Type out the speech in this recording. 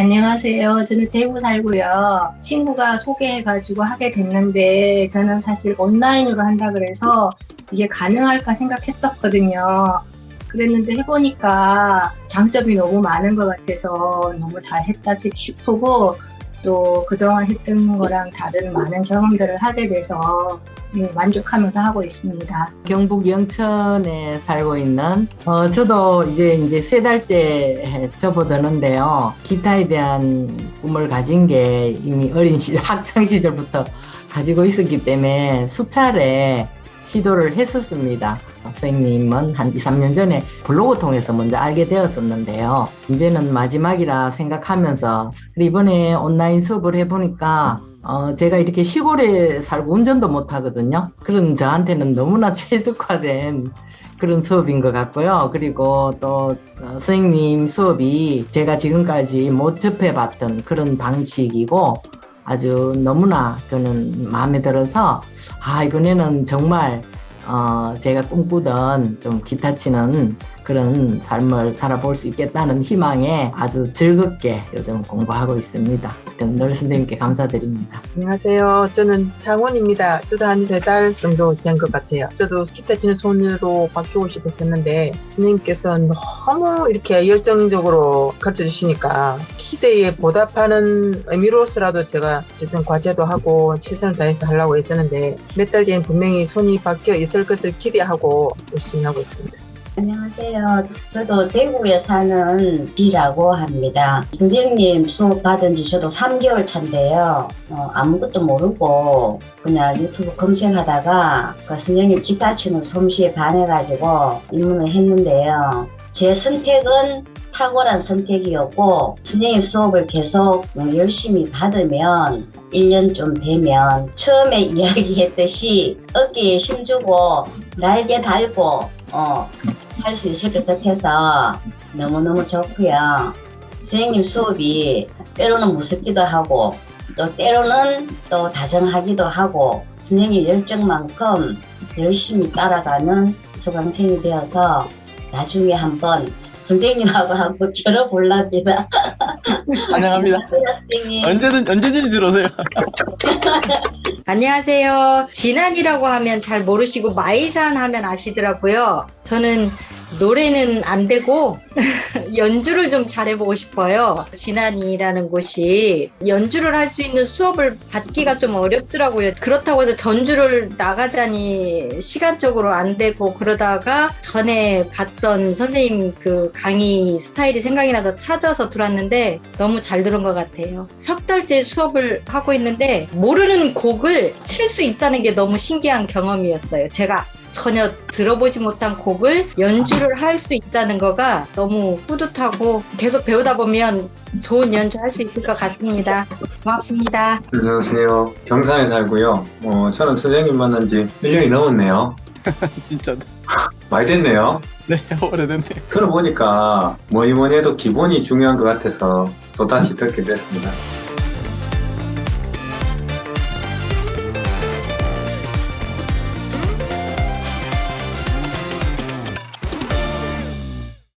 안녕하세요. 저는 대구 살고요. 친구가 소개해가지고 하게 됐는데 저는 사실 온라인으로 한다 그래서 이게 가능할까 생각했었거든요. 그랬는데 해보니까 장점이 너무 많은 것 같아서 너무 잘했다 싶고 또 그동안 했던 거랑 다른 많은 경험들을 하게 돼서 네, 만족하면서 하고 있습니다. 경북 영천에 살고 있는 어, 저도 이제 이제 세 달째 접어드는데요. 기타에 대한 꿈을 가진 게 이미 어린 시절 학창 시절부터 가지고 있었기 때문에 수차례 시도를 했었습니다. 선생님은 한 2, 3년 전에 블로그 통해서 먼저 알게 되었었는데요. 이제는 마지막이라 생각하면서 이번에 온라인 수업을 해보니까 어, 제가 이렇게 시골에 살고 운전도 못 하거든요. 그런 저한테는 너무나 최적화된 그런 수업인 것 같고요. 그리고 또 어, 선생님 수업이 제가 지금까지 못 접해봤던 그런 방식이고 아주 너무나 저는 마음에 들어서 아 이번에는 정말 어, 제가 꿈꾸던 좀 기타 치는 그런 삶을 살아볼 수 있겠다는 희망에 아주 즐겁게 요즘 공부하고 있습니다. 늘 선생님께 감사드립니다. 안녕하세요. 저는 장원입니다. 저도 한 세 달 정도 된 것 같아요. 저도 기타 치는 손으로 바뀌고 싶었었는데 선생님께서 너무 이렇게 열정적으로 가르쳐 주시니까 기대에 보답하는 의미로서라도 제가 어쨌든 과제도 하고 최선을 다해서 하려고 했었는데 몇 달 뒤엔 분명히 손이 바뀌어 있을 것을 기대하고 열심히 하고 있습니다. 안녕하세요. 저도 대구에 사는 지라고 합니다. 선생님 수업 받은 지 저도 3개월 차인데요. 어, 아무것도 모르고 그냥 유튜브 검색하다가 그 선생님 기타 치는 솜씨에 반해가지고 입문을 했는데요. 제 선택은 탁월한 선택이었고 선생님 수업을 계속 열심히 받으면 1년쯤 되면 처음에 이야기했듯이 어깨에 힘주고 날개 달고 어, 할 수 있을 것 같아서 너무너무 좋고요. 선생님 수업이 때로는 무섭기도 하고 또 때로는 또 다정하기도 하고 선생님 열정만큼 열심히 따라가는 수강생이 되어서 나중에 한번 선생님하고 한번 졸업올랍니다. 환영합니다. 선생님. 언제든 언제든지 들어오세요. 안녕하세요. 진안이라고 하면 잘 모르시고 마이산 하면 아시더라고요. 저는 노래는 안 되고 연주를 좀 잘해보고 싶어요. 진안이라는 곳이 연주를 할 수 있는 수업을 받기가 좀 어렵더라고요. 그렇다고 해서 전주를 나가자니 시간적으로 안 되고 그러다가 전에 봤던 선생님 그 강의 스타일이 생각이 나서 찾아서 들어왔는데 너무 잘 들은 것 같아요. 석 달째 수업을 하고 있는데 모르는 곡을 칠 수 있다는 게 너무 신기한 경험이었어요. 제가 전혀 들어보지 못한 곡을 연주를 할 수 있다는 거가 너무 뿌듯하고 계속 배우다 보면 좋은 연주 할 수 있을 것 같습니다. 고맙습니다. 안녕하세요. 경산에 살고요. 어, 저는 선생님 만난 지 1년이 넘었네요. 진짜 많이 됐네요. 네 오래됐네. 들어보니까 뭐니 뭐니 해도 기본이 중요한 것 같아서 또다시 듣게 됐습니다.